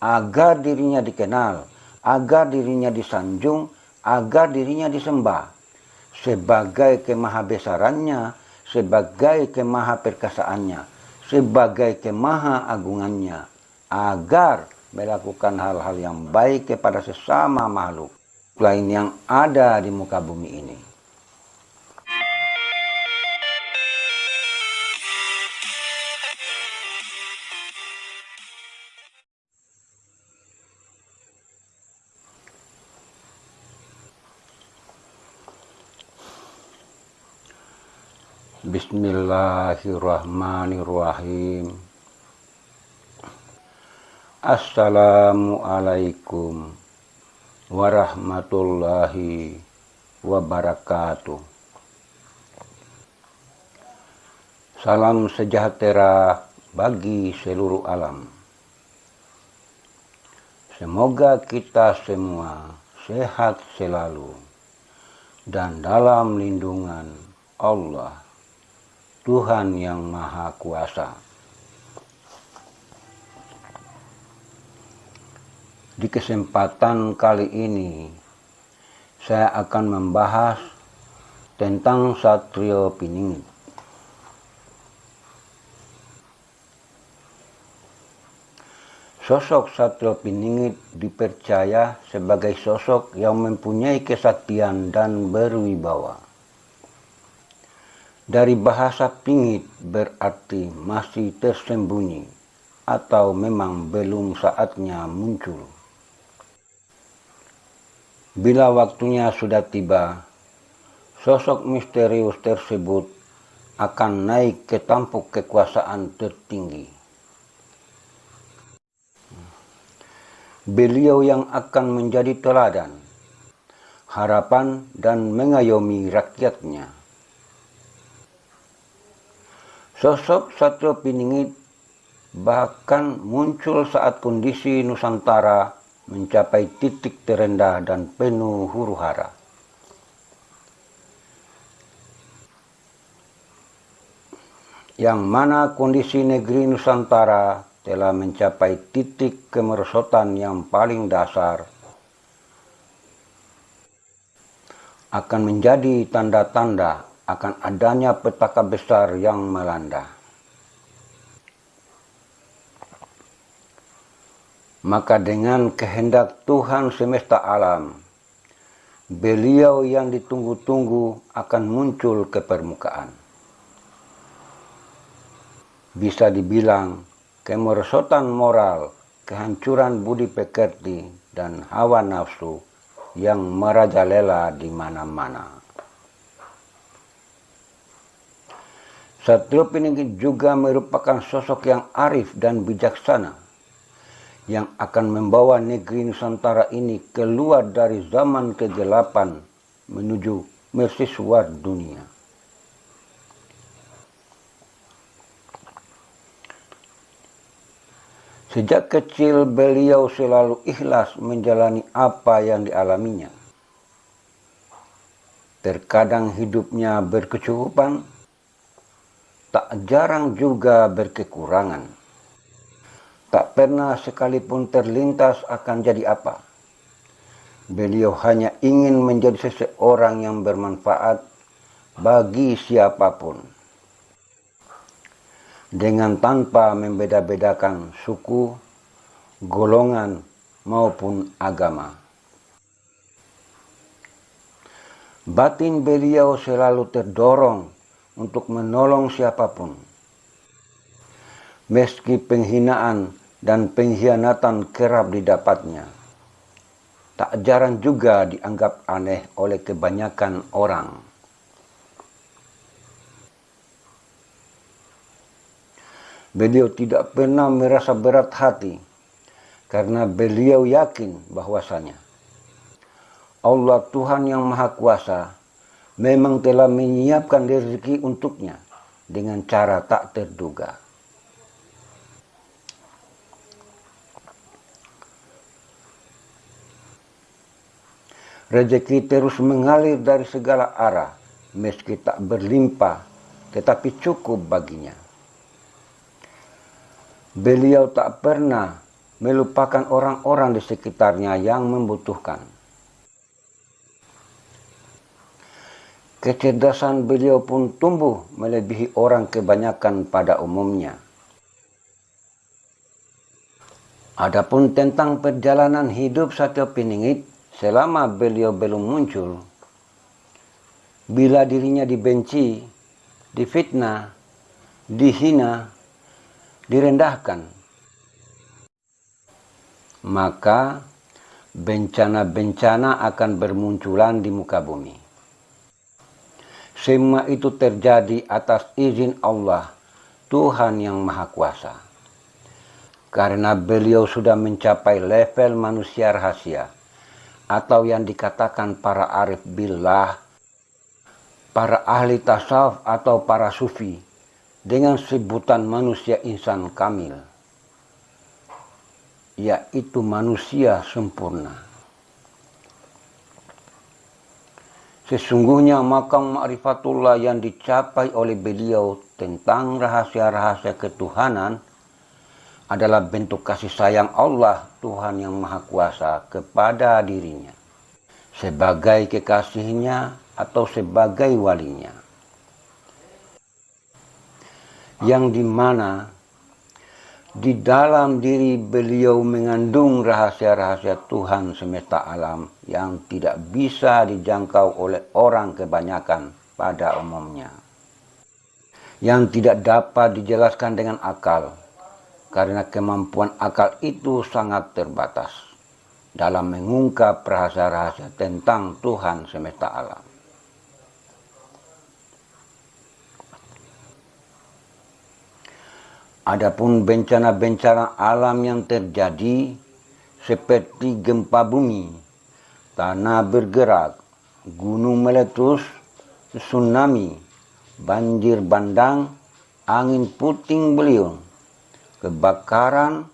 agar dirinya dikenal, agar dirinya disanjung, agar dirinya disembah sebagai kemahabesarannya, sebagai kemahaperkasaannya, sebagai kemahaagungannya, agar melakukan hal-hal yang baik kepada sesama makhluk lain yang ada di muka bumi ini. Bismillahirrahmanirrahim. Assalamualaikum warahmatullahi wabarakatuh. Salam sejahtera bagi seluruh alam. Semoga kita semua sehat selalu dan dalam lindungan Allah Tuhan yang Maha Kuasa. Di kesempatan kali ini, saya akan membahas tentang Satrio Piningit. Sosok Satrio Piningit dipercaya sebagai sosok yang mempunyai kesaktian dan berwibawa. Dari bahasa pingit berarti masih tersembunyi atau memang belum saatnya muncul. Bila waktunya sudah tiba, sosok misterius tersebut akan naik ke tampuk kekuasaan tertinggi. Beliau yang akan menjadi teladan, harapan dan mengayomi rakyatnya Sosok Satrio Piningit bahkan muncul saat kondisi Nusantara mencapai titik terendah dan penuh huru hara. Yang mana kondisi negeri Nusantara telah mencapai titik kemerosotan yang paling dasar akan menjadi tanda-tanda akan adanya petaka besar yang melanda. Maka dengan kehendak Tuhan semesta alam, beliau yang ditunggu-tunggu akan muncul ke permukaan. Bisa dibilang kemerosotan moral, kehancuran budi pekerti, dan hawa nafsu yang merajalela di mana-mana. Satrio Piningit juga merupakan sosok yang arif dan bijaksana yang akan membawa negeri Nusantara ini keluar dari zaman kegelapan menuju mercusuar dunia. Sejak kecil beliau selalu ikhlas menjalani apa yang dialaminya. Terkadang hidupnya berkecukupan, jarang juga berkekurangan. Tak pernah sekalipun terlintas akan jadi apa. Beliau hanya ingin menjadi seseorang yang bermanfaat bagi siapa pun. Dengan tanpa membeda-bedakan suku, golongan, maupun agama. Batin beliau selalu terdorong untuk menolong siapa pun. Meski penghinaan dan pengkhianatan kerap didapatnya, tak jarang juga dianggap aneh oleh kebanyakan orang. Beliau tidak pernah merasa berat hati karena beliau yakin bahwasanya Allah Tuhan yang Maha Kuasa memang telah menyiapkan rezeki untuknya dengan cara tak terduga. Rezeki terus mengalir dari segala arah, meski tak berlimpah, tetapi cukup baginya. Beliau tak pernah melupakan orang-orang di sekitarnya yang membutuhkan. Kecerdasan beliau pun tumbuh melebihi orang kebanyakan pada umumnya. Adapun tentang perjalanan hidup Satyo Piningit selama beliau belum muncul, bila dirinya dibenci, difitnah, dihina, direndahkan, maka bencana-bencana akan bermunculan di muka bumi. Semua itu terjadi atas izin Allah, Tuhan yang Maha Kuasa. Karena beliau sudah mencapai level manusia rahasia, atau yang dikatakan para arif billah, para ahli tasawuf atau para sufi, dengan sebutan manusia insan kamil, yaitu manusia sempurna. Sesungguhnya makam ma'rifatullah yang dicapai oleh beliau tentang rahasia-rahasia ketuhanan adalah bentuk kasih sayang Allah Tuhan yang Maha Kuasa kepada dirinya sebagai kekasihnya atau sebagai walinya. Yang di mana di dalam diri beliau mengandung rahasia-rahasia Tuhan semesta alam yang tidak bisa dijangkau oleh orang kebanyakan pada umumnya. Yang tidak dapat dijelaskan dengan akal, karena kemampuan akal itu sangat terbatas dalam mengungkap rahasia-rahasia tentang Tuhan semesta alam. Adapun bencana-bencana alam yang terjadi seperti gempa bumi, tanah bergerak, gunung meletus, tsunami, banjir bandang, angin puting beliung, kebakaran,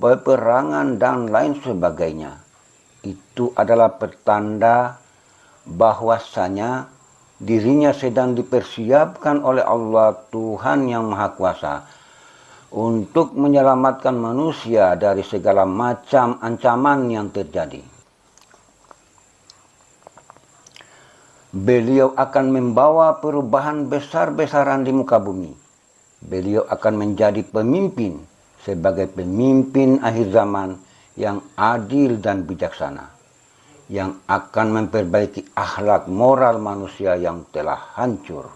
peperangan dan lain sebagainya. Itu adalah pertanda bahwasanya dirinya sedang dipersiapkan oleh Allah Tuhan yang Maha Kuasa untuk menyelamatkan manusia dari segala macam ancaman yang terjadi. Beliau akan membawa perubahan besar-besaran di muka bumi. Beliau akan menjadi pemimpin sebagai pemimpin akhir zaman yang adil dan bijaksana. Yang akan memperbaiki akhlak moral manusia yang telah hancur.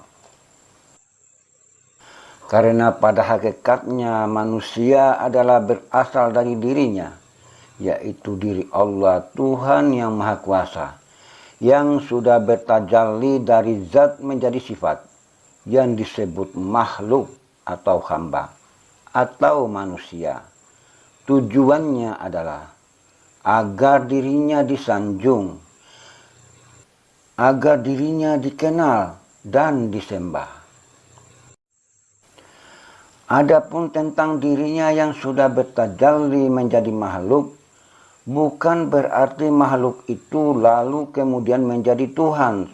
Karena pada hakikatnya manusia adalah berasal dari dirinya, yaitu diri Allah Tuhan yang Maha Kuasa, yang sudah bertajalli dari zat menjadi sifat, yang disebut makhluk atau hamba, atau manusia. Tujuannya adalah agar dirinya disanjung, agar dirinya dikenal dan disembah. Adapun tentang dirinya yang sudah bertajalli menjadi makhluk, bukan berarti makhluk itu lalu kemudian menjadi Tuhan.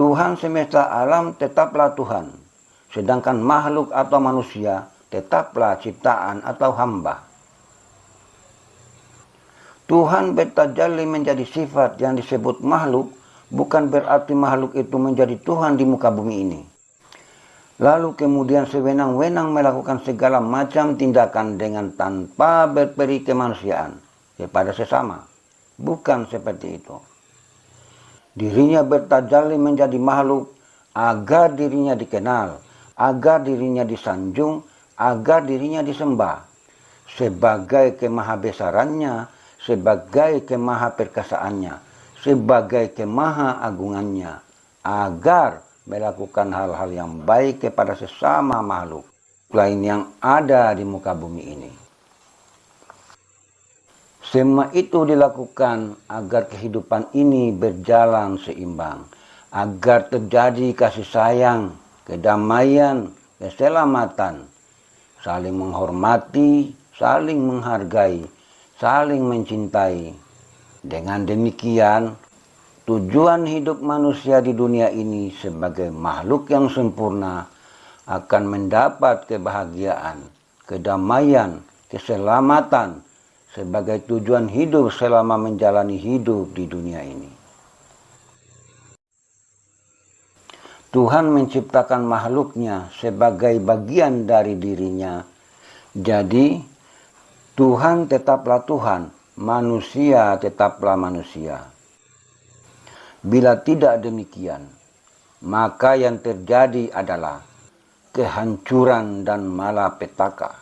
Tuhan semesta alam tetaplah Tuhan, sedangkan makhluk atau manusia tetaplah ciptaan atau hamba. Tuhan bertajalli menjadi sifat yang disebut makhluk, bukan berarti makhluk itu menjadi Tuhan di muka bumi ini. Lalu kemudian sewenang-wenang melakukan segala macam tindakan dengan tanpa berperi kemanusiaan kepada sesama. Bukan seperti itu. Dirinya bertajalli menjadi makhluk agar dirinya dikenal, agar dirinya disanjung, agar dirinya disembah. Sebagai kemahabesarannya, sebagai kemahaperkasaannya, sebagai kemahaagungannya, agar melakukan hal-hal yang baik kepada sesama makhluk lain yang ada di muka bumi ini. Semua itu dilakukan agar kehidupan ini berjalan seimbang, agar terjadi kasih sayang, kedamaian, keselamatan, saling menghormati, saling menghargai, saling mencintai. Dengan demikian, Tujuan hidup manusia di dunia ini sebagai makhluk yang sempurna akan mendapat kebahagiaan, kedamaian, keselamatan sebagai tujuan hidup selama menjalani hidup di dunia ini. Tuhan menciptakan makhluknya sebagai bagian dari dirinya. Jadi, Tuhan tetaplah Tuhan, manusia tetaplah manusia. Bila tidak demikian, maka yang terjadi adalah kehancuran dan malapetaka.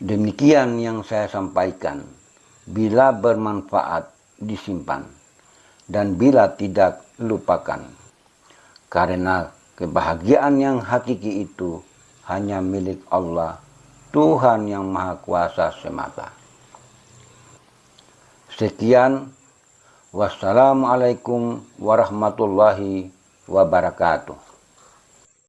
Demikian yang saya sampaikan. Bila bermanfaat, disimpan. Dan bila tidak, lupakan. Karena kebahagiaan yang hakiki itu hanya milik Allah, Tuhan yang Maha Kuasa semata. Sekian. Wassalamualaikum warahmatullahi wabarakatuh.